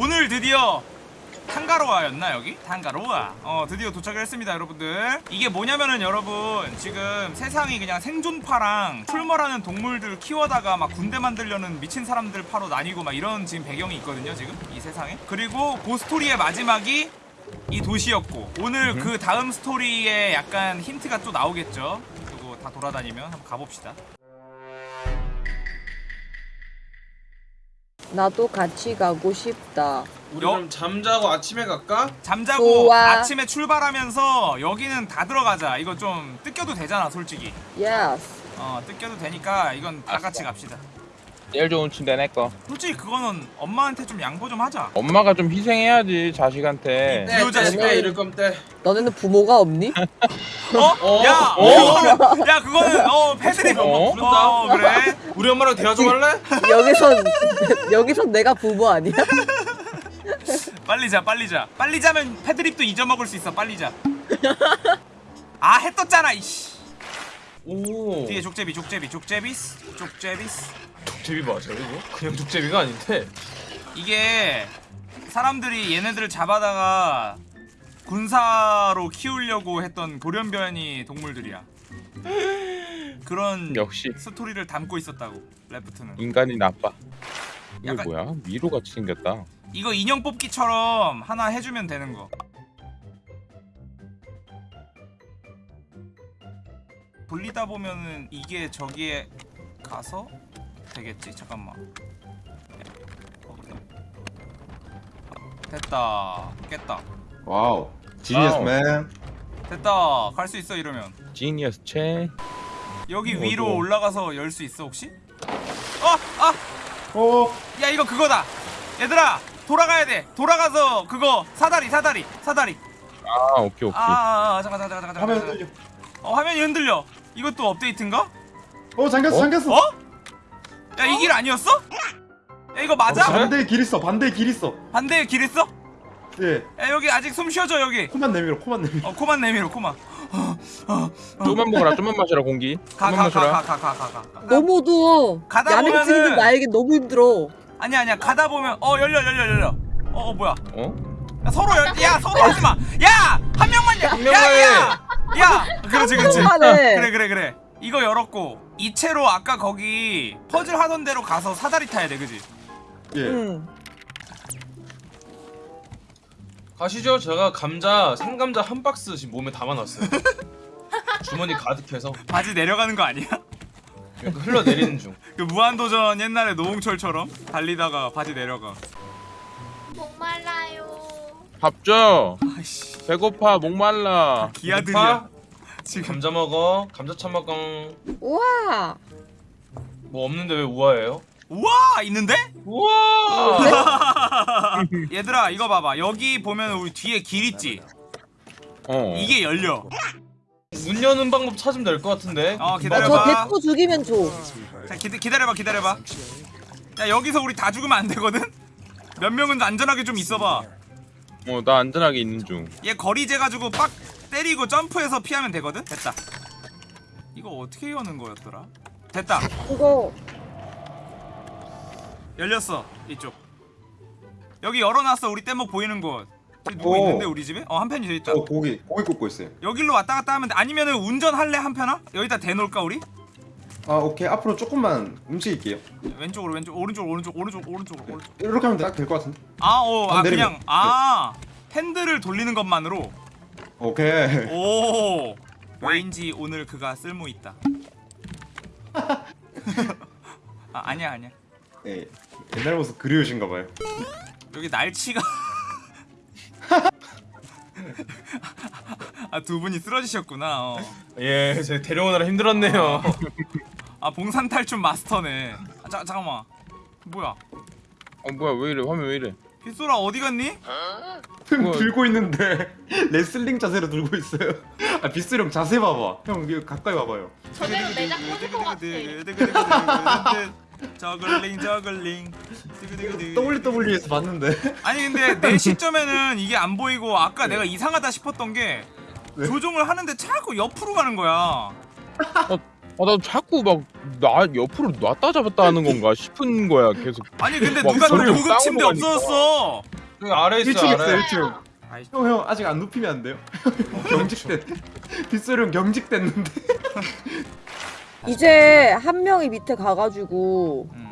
오늘 드디어 탄가로아였나 여기? 탄가로아. 어 드디어 도착을 했습니다 여러분들. 이게 뭐냐면은 여러분 지금 세상이 그냥 생존파랑 출몰하는 동물들 키워다가 막 군대 만들려는 미친 사람들 파로 나뉘고 막 이런 지금 배경이 있거든요 지금? 이 세상에. 그리고 그 스토리의 마지막이 이 도시였고 오늘 그 다음 스토리에 약간 힌트가 또 나오겠죠? 그리고 다 돌아다니면 한번 가봅시다 나도 같이 가고 싶다. 우리 여- 그럼 잠자고 아침에 갈까? 잠자고 좋아. 아침에 출발하면서 여기는 다 들어가자 이거 좀 뜯겨도 되잖아 솔직히 Yes. 어 뜯겨도 되니까 이건 다 같이 갑시다 제일 좋은 침대 내꺼 솔직히 그거는 엄마한테 좀 양보 좀 하자 엄마가 좀 희생해야지 자식한테 네. 이 자식아. 때 이럴 때 너네는 부모가 없니? 어? 어? 야! 어? 그거는, 야 그거는 어 패드립 어? 어 그래 우리 엄마랑 대화 좀 할래? 여기선 여기선 내가 부모 아니야? 빨리 자 빨리 자 빨리 자면 패드립도 잊어먹을 수 있어 빨리 자아해 떴잖아 이씨 오 뒤에 족제비 족제비 족제비스 족제비스 족제비 맞아 이거? 그냥 족제비가 아닌데 이게 사람들이 얘네들을 잡아다가 군사로 키우려고 했던 돌연변이 동물들이야. 그런 역시 스토리를 담고 있었다고 레프트는. 인간이 나빠 약간- 뭐야? 미로 같이 생겼다 이거 인형 뽑기처럼 하나 해주면 되는 거. 돌리다 보면은 이게 저기에 가서 되겠지? 잠깐만. 됐다. 깼다. Wow. Wow. man. 됐다. 갈 수 있어 이러면. genius 채 여기 어, 위로 어두워. 올라가서 열 수 있어 혹시? 어, 아, 어. 야 이거 그거다. 얘들아, 돌아가야 돼. 돌아가서 그거 사다리, 사다리, 사다리. 아 오케이 오케이 아, 아, 아 잠깐, 잠깐, 잠깐, 잠깐. 화면 잠깐. 어, 화면이 흔들려. 이것도 업데이트인가? 어 잠겼어 어? 잠겼어. 어? 야 이 길 아니었어? 야 이거 맞아? 어? 반대에 길 있어. 반대에 길 있어. 반대에 길 있어? 예. 야 여기 아직 숨 쉬어줘 여기. 코만 내밀어. 코만 내밀어. 어 코만 내밀어 코만. 좀만 먹어라 좀만 마셔라 공기 가 좀만 가가 마셔라 가가 가 가 가. 너무 어두워. 가다 야맹 보면은- 나에게 너무 힘들어. 아니야 아니야 가다 보면 어 열려 열려 열려. 어, 어 뭐야? 어? 야, 서로 열, 야 서로 하지 마. 야한 명만 열. 야, 해. 야, 야. 그렇지 그렇지. 한번만에 그래 그래 그래. 이거 열었고 이 채로 아까 거기 퍼즐 하던 대로 가서 사다리 타야 돼, 그지? 예. 응. 가시죠 제가 감자 생감자 한 박스 지금 몸에 담아놨어요 주머니 가득해서 바지 내려가는 거 아니야? 이렇게 흘러내리는 중 그 무한도전 옛날에 노홍철처럼 달리다가 바지 내려가. 목말라요. 밥 줘 아이씨, 배고파 목말라 기아들이야. 지금 감자 먹어 감자 차 먹어 우와. 뭐 없는데 왜 우아해요? 우와 있는데? 우와 얘들아 이거 봐봐. 여기 보면 우리 뒤에 길 있지. 어 이게 열려. 문 여는 방법 찾으면 될 것 같은데 어 어, 기다려봐. 저 대포 죽이면 줘. 자 기다, 기다려봐 기다려봐 야 여기서 우리 다 죽으면 안 되거든? 몇 명은 안전하게 좀 있어봐 어, 나 안전하게 있는 중 얘 거리 재가지고 빡 때리고 점프해서 피하면 되거든? 됐다 이거 어떻게 여는 거였더라? 됐다 이거 열렸어 이쪽 여기 열어놨어 우리 뗏목 보이는 곳 누구 오. 있는데 우리 집에? 어 한 편이 저 있다 저 고기 고기 굽고 있어요. 여길로 왔다 갔다 하면 돼 아니면은 운전할래 한 편아? 여기다 대놓을까 우리? 아 오케이 앞으로 조금만 움직일게요. 왼쪽으로 왼쪽 오른쪽 오른쪽 오른쪽 오른쪽 오른쪽 이렇게 하면 딱 될 것 같은데. 아어 아, 안 내리면. 그냥 아 핸들을 돌리는 것만으로 오케이. 오 왠지 오늘 그가 쓸모 있다. 아 아니야 아니야 예. 옛날 모습 그리우신가 봐요. 여기 날치가 아 두 분이 쓰러지셨구나. 어. 예 제가 데려오느라 힘들었네요 아 봉산 탈춤 마스터네. 아, 자 잠깐만 뭐야 어 뭐야 왜 이래 화면 왜 이래 빗소라 어디 갔니? 뭐- 들고 있는데 레슬링 자세로 들고 있어요. 아 비스 형 자세 봐봐. 형 이거 가까이 봐봐요. 저대로 내장 꽂을 것 같아. 저글링 저글링 WWE에서 봤는데. 아니 근데 내 시점에는 이게 안 보이고 아까 내가 이상하다 싶었던 게 네. 조종을 하는데 자꾸 옆으로 가는 거야 아, 나 자꾸 막 나 옆으로 놨다 잡았다 하는 건가 싶은 거야 계속. 아니 근데 막 누가 고급 침대 없어졌어 여기 아래 있어 1층 있어 아래 1층. 아이. 형, 형 아직 안 눕히면 안 돼요? 경직됐. 빗소리형 경직됐는데. 이제 한 명이 밑에 가가지고 음.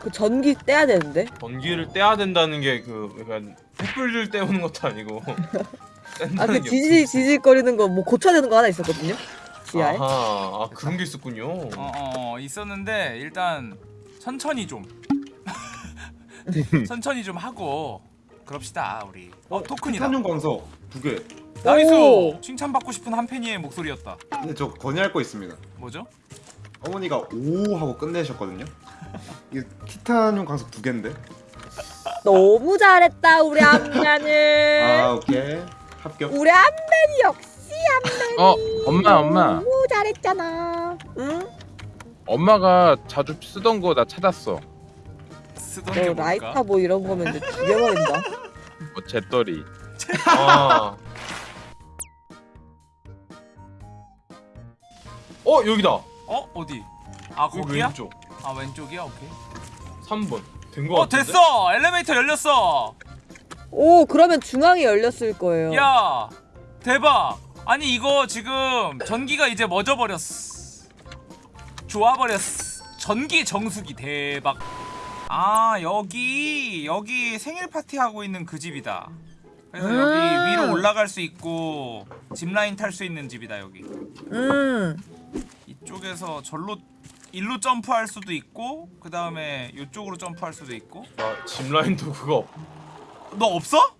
그 전기 떼야 되는데. 전기를 떼야 된다는 게 그 약간 횃불을 떼우는 것도 아니고 아 뗀다는 그게 지지 지직거리는 거 뭐 고쳐야 되는 거 하나 있었거든요. 지하에. 아하 아 그런 게 있었군요 어, 어, 어 있었는데 일단 천천히 좀 천천히 좀 하고 그럽시다 우리 어 토큰이다 탄용 광석 두 개. 나이스 오. 칭찬받고 싶은 한 팬이의 목소리였다 근데 저 건의할 거 있습니다. 뭐죠? 어머니가 오 하고 끝내셨거든요. 이게 티타늄 광석 두 개인데. 너무 잘했다 우리 암면은. 아 오케이 합격. 우리 암면이 역시 암면. 어 엄마 엄마 너무 잘했잖아. 응? 엄마가 자주 쓰던 거 나 찾았어. 쓰던 게너 뭘까? 라이터 뭐 이런 거면 이제 죽여버린다. 뭐 잿더리. 아. 어 여기다 어? 어디? 아 거기야? 왼쪽 아 왼쪽이야? 오케이 3번 된거어 같은데? 됐어! 엘리베이터 열렸어! 오 그러면 중앙이 열렸을 거예요. 야 대박! 아니 이거 지금 전기가 이제 멎어버렸어 좋아버렸어 전기 정수기 대박 아 여기 여기 생일 파티 하고 있는 그 집이다 그래서 음. 여기 위로 올라갈 수 있고 짚라인 탈 수 있는 집이다 여기 음. 이쪽에서 절로 일로 점프할 수도 있고 그 다음에 이쪽으로 점프할 수도 있고 아 짚라인도 그거 없, 너 없어?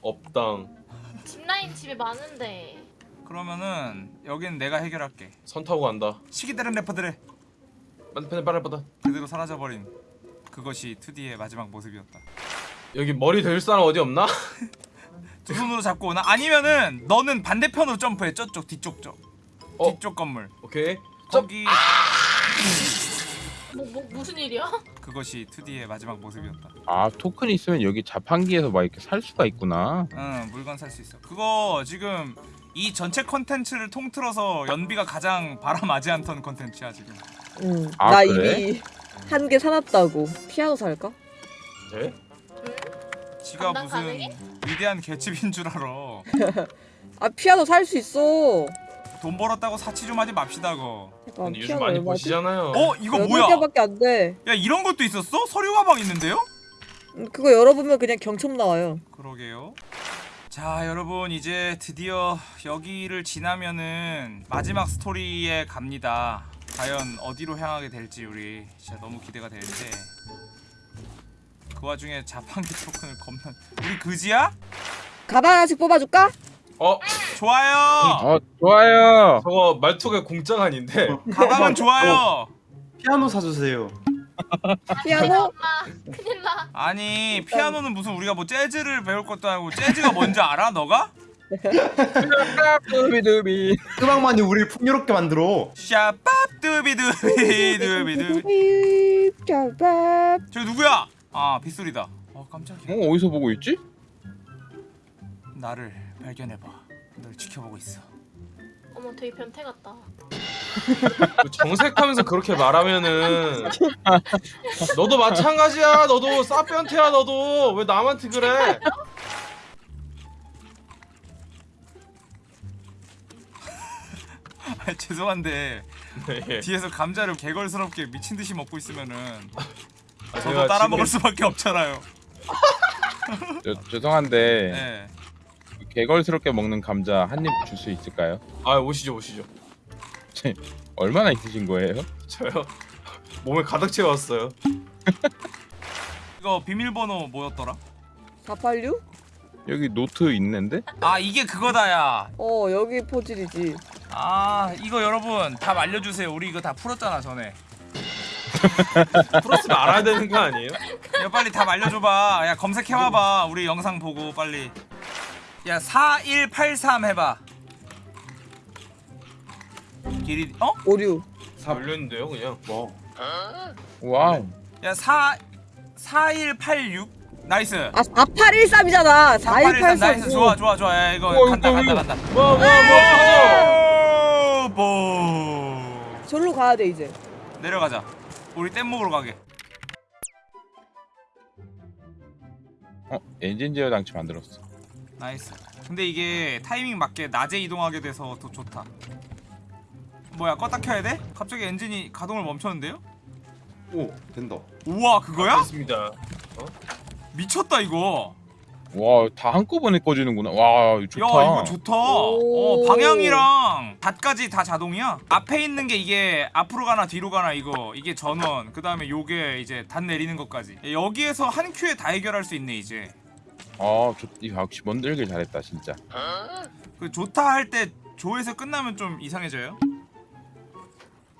없당 짚라인 집에 많은데. 그러면은 여긴 내가 해결할게 선 타고 간다 시기 다른 래퍼들의 빨리 빨리 빨리 그대로 사라져버린 그것이 2D의 마지막 모습이었다 여기 머리 될 사람 어디 없나? 두 손으로 잡고 오나? 아니면은 너는 반대편으로 점프해 저쪽 뒤쪽 쪽 어. 뒤쪽 건물 오케이 점 거기 뭐, 뭐 무슨 일이야? 그것이 2D의 마지막 모습이었다 아 토큰 있으면 여기 자판기에서 막 이렇게 살 수가 있구나. 응 물건 살 수 있어 그거 지금 이 전체 컨텐츠를 통틀어서 연비가 가장 바람하지 않던 컨텐츠야 지금 음. 아, 나 그래? 이미 한 개 사놨다고. 피아노 살까? 네? 지가 무슨 가능해? 위대한 개집인 줄 알아 아 피아노 살 수 있어. 돈 벌었다고 사치 좀 하지 맙시다 그거 잠깐 근데 요즘 많이 얼마지? 보시잖아요 어? 이거 여덟 뭐야? 개밖에 안 돼. 야 이런 것도 있었어? 서류 가방 있는데요? 음, 그거 열어보면 그냥 경첩 나와요. 그러게요. 자, 여러분 이제 드디어 여기를 지나면은 마지막 스토리에 갑니다. 과연 어디로 향하게 될지 우리 진짜 너무 기대가 되는데 그 와중에 자판기 토큰을 겁나 우리 그지야? 가방 하나씩 뽑아줄까? 어? 좋아요. 어 좋아요. 저거 말투가 공장 아닌데 가방은 좋아요. 피아노 사주세요. 피아노? 엄마 큰일 나. 아니 피아노는 무슨 우리가 뭐 재즈를 배울 것도 아니고 재즈가 뭔지 알아? 너가? 두비두비. 음악만이 우리를 풍요롭게 만들어. 샤밥 두비두비 두비두비 삐삐 저기 누구야? 아 빗소리다. 어 깜짝이야. 어 어디서 보고 있지? 나를 발견해봐. 널 지켜보고 있어. 어머 되게 변태 같다. 그 정색하면서 그렇게 말하면은 너도 마찬가지야 너도 싸변태야 너도 왜 남한테 그래 아, 죄송한데 네. 뒤에서 감자를 게걸스럽게 미친 듯이 먹고 있으면은 아, 저도 따라 지금 먹을 수밖에 없잖아요. 저, 죄송한데 네. 게걸스럽게 먹는 감자 한 입 줄 수 있을까요? 아 오시죠 오시죠 얼마나 있으신 거예요? 저요 몸에 가득 채웠어요 이거 비밀번호 뭐였더라? 486? 여기 노트 있는데? 아 이게 그거다 야. 어 여기 포질이지. 아 이거 여러분 답 알려주세요. 우리 이거 다 풀었잖아 전에. 풀었으면 알아야 되는 거 아니에요? 야 빨리 답 알려줘봐. 야 검색해와봐. 우리 영상 보고 빨리. 야 4183 해봐. 길이 어? 오류. 열렸는데요 그냥 뭐? wow. 야 4, 4186 nice. 아 4813이잖아. 4183 나이스 4183. 좋아 좋아 좋아 야 이거 우와, 간다 이거 간다. 간다 뭐뭐뭐 오, 뭐. 절로 가야 돼 이제. 내려가자 우리 뗏 먹으러 가게 어 엔진 제어 장치 만들었어 nice 근데 이게 타이밍 맞게 낮에 이동하게 돼서 더 좋다 뭐야 껐다 켜야 돼? 갑자기 엔진이 가동을 멈췄는데요? 오 된다. 우와 그거야? 됐습니다. 미쳤다 이거 와 다 한꺼번에 꺼지는구나 와 좋다 야 이거 좋다 오. 어, 방향이랑 닷까지 다 자동이야 앞에 있는 게 이게 앞으로 가나 뒤로 가나 이거 이게 전원 그 다음에 요게 이제 단 내리는 것까지 여기에서 한 큐에 다 해결할 수 있네 이제 아 좋, 이 역시 만들길 잘했다 진짜. 그 좋다 할 때 조에서 끝나면 좀 이상해져요?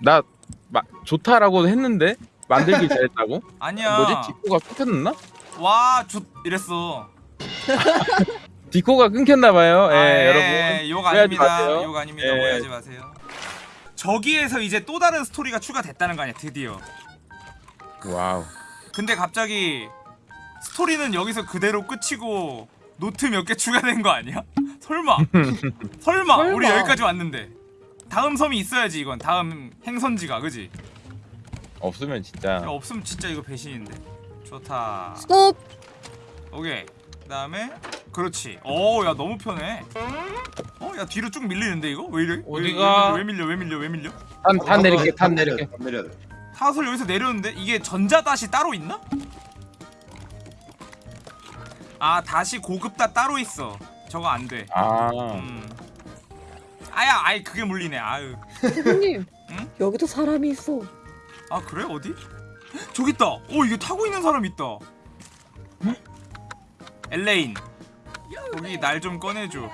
나 마, 좋다라고 했는데 만들길 잘했다고? 아니야. 뭐지? 디코가 끊겼나? 와 좋 이랬어. 디코가 끊겼나 봐요. 예 아, 여러분. 욕 아닙니다. 마세요. 욕 아닙니다. 예. 오해하지 마세요. 저기에서 이제 또 다른 스토리가 추가됐다는 거 아니야? 드디어. wow. 근데 갑자기 스토리는 여기서 그대로 끝이고 노트 몇 개 추가된 거 아니야? 설마 설마 설마. 우리 여기까지 왔는데 다음 섬이 있어야지 이건 다음 행선지가 그지? 없으면 진짜 야, 없으면 진짜 이거 배신인데 좋다 스톱. 오케이 그 다음에 그렇지 어야 너무 편해 어야 뒤로 쭉 밀리는데 이거? 왜 이래? 어디가? 왜, 왜 밀려 왜 밀려 왜 밀려? 탄, 탄 내릴게 탄 내려. 내릴게 탄 내려. 타설 여기서 내렸는데 이게 전자다시 따로 있나? 아 다시 고급다 따로 있어 저거 안돼 아 음. 아야 아이 그게 물리네 아유 형님. 응? 여기도 사람이 있어. 아 그래 어디? 저기 있다 오 이게 타고 있는 사람 있다 엘레인 거기 날 좀 꺼내줘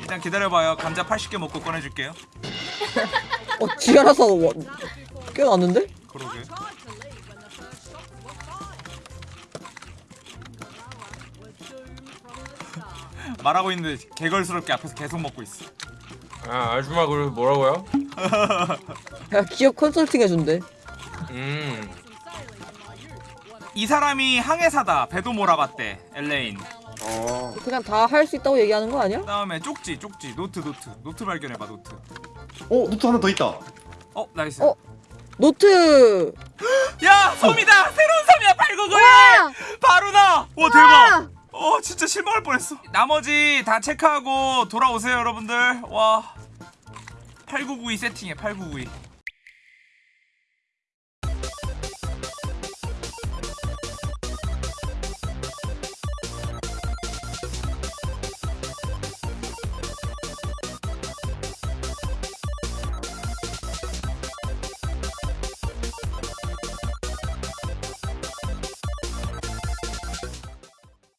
일단 기다려봐요 감자 80개 먹고 꺼내줄게요 어, 지 알아서 와, 깨어났는데? 말하고 있는데 게걸스럽게 앞에서 계속 먹고 있어 아 아줌마 그 뭐라고요? 야, 기업 컨설팅 해준대. 음. 이 사람이 항해사다 배도 몰아봤대 엘레인 어. 그냥 다 할 수 있다고 얘기하는 거 아니야? 그 다음에 쪽지 쪽지 노트 노트 노트 발견해봐 노트 오 노트 하나 더 있다. 어 nice 어? 노트! 야 섬이다 새로운 섬이야 899에 바로 나와 대박 어 진짜 실망할 뻔했어. 나머지 다 체크하고 돌아오세요 여러분들. 와. 8992 세팅해 8992